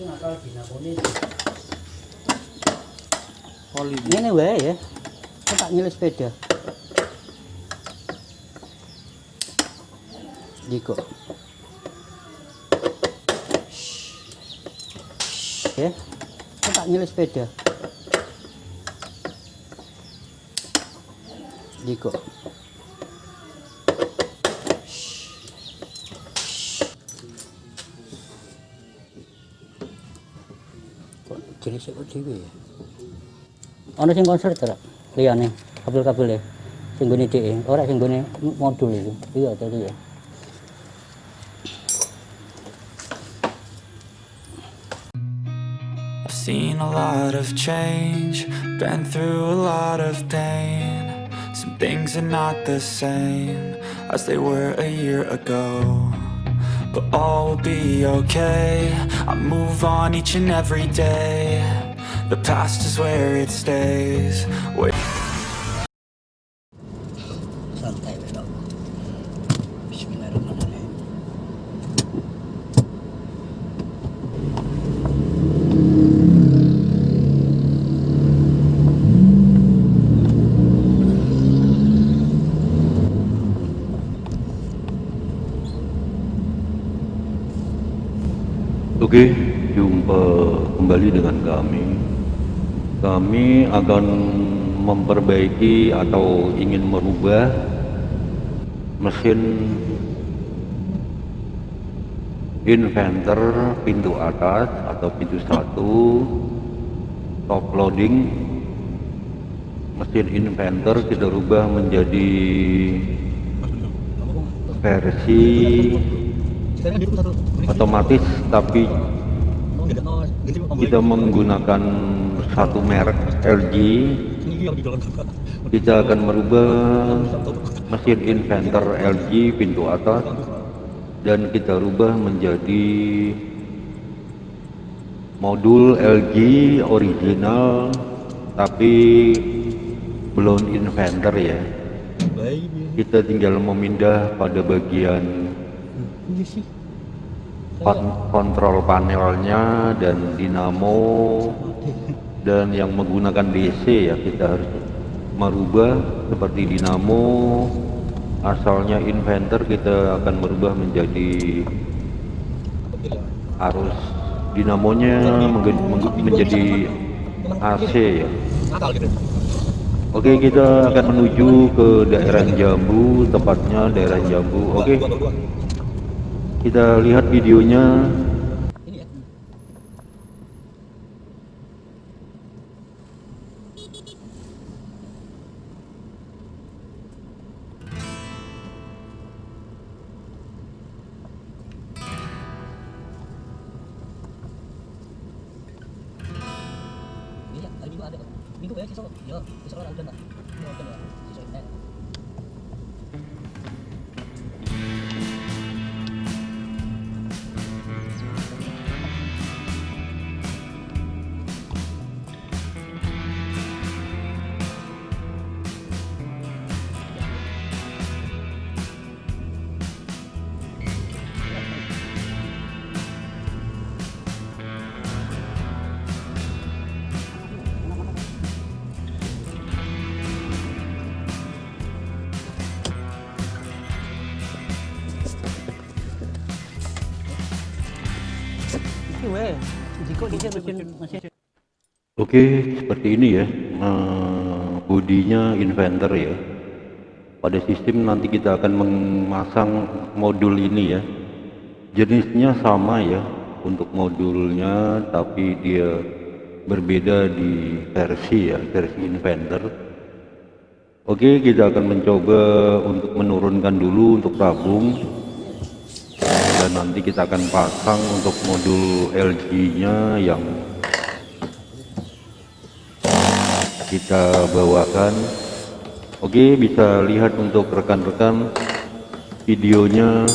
Ngakal ini. Ini wae ya. Kok tak nyilih sepeda. Diko. Ya. Kok tak nyilih sepeda. Diko. Kok jenis kok dhewe ya? Ana sing konser ta? Liyane kabel-kabel e. Sing gone dhek, ora sing gone modul itu. Iya tadi ya. I've seen a lot of change, been through a lot of pain. Some things are not the same as they were a year ago. But all will be okay. I move on each and every day. The past is where it stays. Wait. Oke, jumpa kembali dengan kami. Kami akan memperbaiki atau ingin merubah mesin inventor pintu atas atau pintu satu top loading mesin inventor kita rubah menjadi versi otomatis tapi kita menggunakan satu merek LG kita akan merubah mesin inventor LG pintu atas dan kita rubah menjadi modul LG original tapi belum inventor ya. Kita tinggal memindah pada bagian kontrol panelnya dan dinamo dan yang menggunakan DC ya kita harus merubah seperti dinamo. Asalnya inventor kita akan merubah menjadi arus dinamonya menjadi AC ya. Oke kita akan menuju ke daerah Jambu tepatnya daerah Jambu. Oke kita lihat videonya Ini ya. Minggu ada. Minggu ya siswa. Ya, siswa orang udah lah. Oke, seperti ini ya. eh, bodinya inventor ya. Pada sistem nanti kita akan memasang modul ini ya. Jenisnya sama ya untuk modulnya, tapi dia berbeda di versi ya, versi inventor. Oke, kita akan mencoba untuk menurunkan dulu untuk tabung dan nanti kita akan pasang untuk modul LG-nya yang kita bawakan. Oke bisa lihat untuk rekan-rekan videonya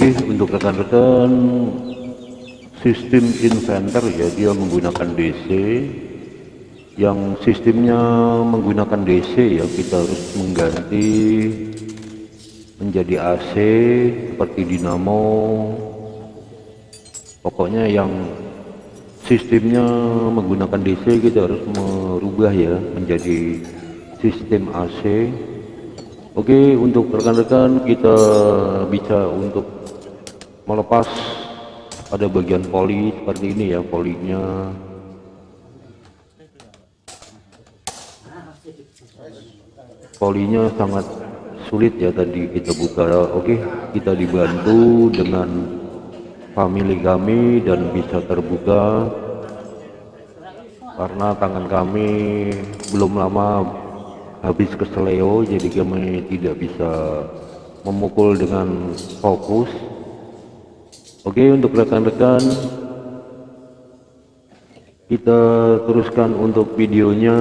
Oke, untuk rekan-rekan sistem inventor ya dia menggunakan DC yang sistemnya menggunakan DC ya kita harus mengganti menjadi AC seperti dinamo. Pokoknya yang sistemnya menggunakan DC kita harus merubah ya menjadi sistem AC Oke untuk rekan-rekan kita bisa untuk melepas pada bagian poli seperti ini ya polinya. Polinya sangat sulit ya tadi kita buka. Oke kita dibantu dengan family kami dan bisa terbuka. Karena tangan kami belum lama habis keseleo jadi kami tidak bisa memukul dengan fokus oke untuk rekan-rekan kita teruskan untuk videonya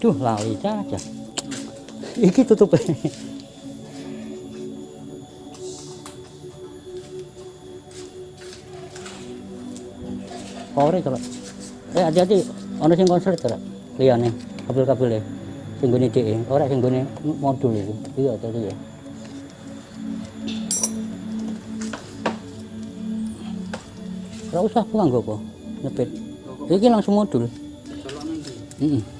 Duh, lali aja. Iki tutup. Ore coba. Eh hati-hati, ono sing konser to, liyane kabel-kabel. Sing gone dhek, ora sing gone modul itu. Iya, tadi ya. Ora usah pulang kok apa? Nyepit. Iki langsung modul. Heeh.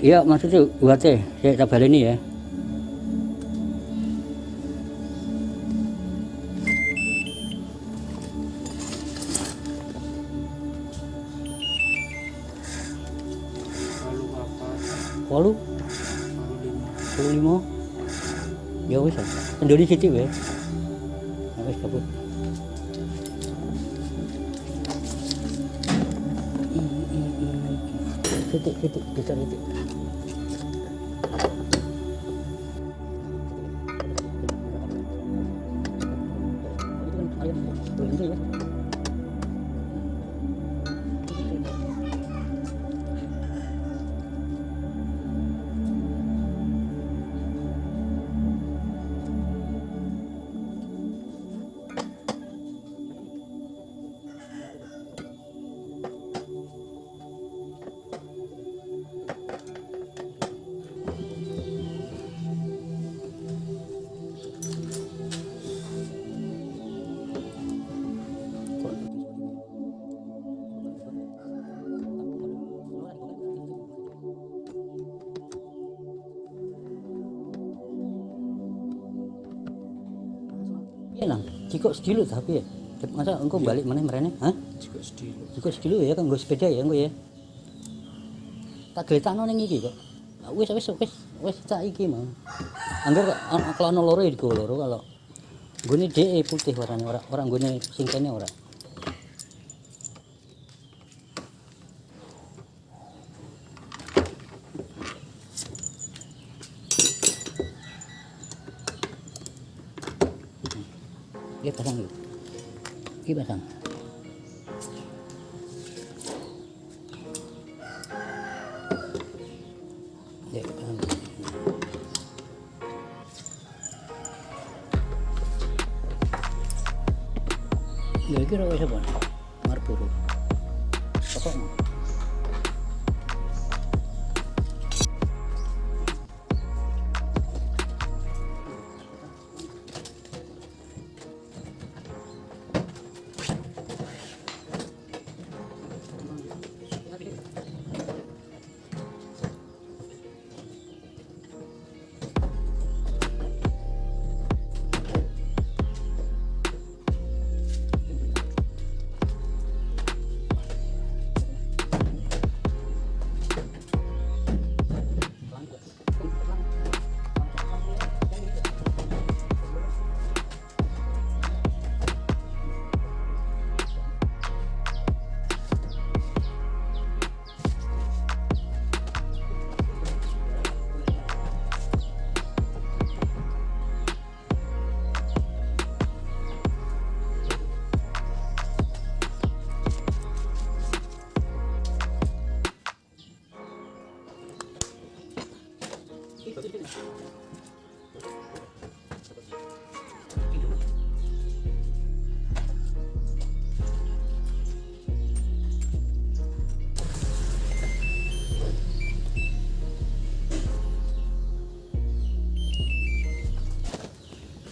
Iya, maksudnya buat saya, tabal ini ya. Walu, walu lima, ya wis, Indonesia sih ya. Titik, titik, bisa titik. Iya jika sedilo tapi ya. Masa engkau balik mana merene? Hah? juga sedih Jika sedilo ya kan gue sepeda ya engkau ya. Tak geletakno ning iki kok. Wis wis wis wis tak iki mau. Angger an- kalau ana loro ya digo loro kalau gone dhek putih warnane ora ora gone sing kene ora. Ya kira wis apa? Marpuro. Pokok.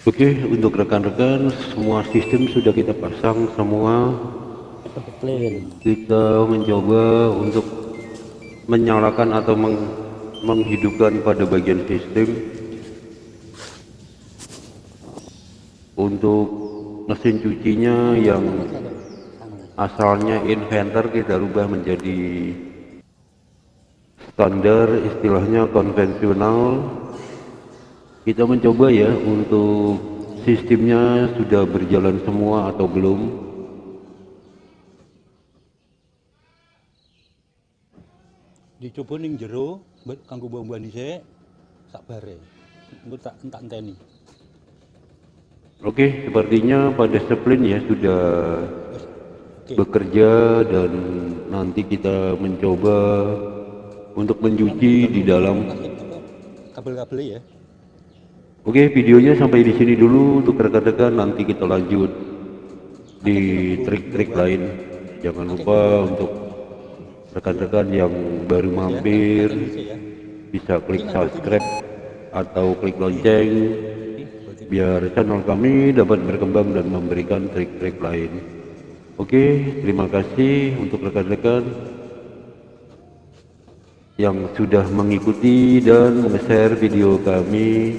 Oke, untuk rekan-rekan semua sistem sudah kita pasang semua. Kita mencoba untuk menyalakan atau meng- menghidupkan pada bagian sistem. Untuk mesin cucinya yang asalnya inventor kita rubah menjadi standar istilahnya konvensional kita mencoba ya untuk sistemnya sudah berjalan semua atau belum. Dicoba ning jero kanggo mbok dhisik sakbare engko tak entak enteni. Oke sepertinya pada splin ya sudah oke. bekerja dan nanti kita mencoba untuk mencuci di dalam. Kabel-kabel ya Oke, videonya sampai di sini dulu untuk rekan-rekan nanti kita lanjut di trik-trik lain. Jangan lupa untuk rekan-rekan yang baru mampir bisa klik subscribe atau klik lonceng biar channel kami dapat berkembang dan memberikan trik-trik lain. Oke, terima kasih untuk rekan-rekan yang sudah mengikuti dan share video kami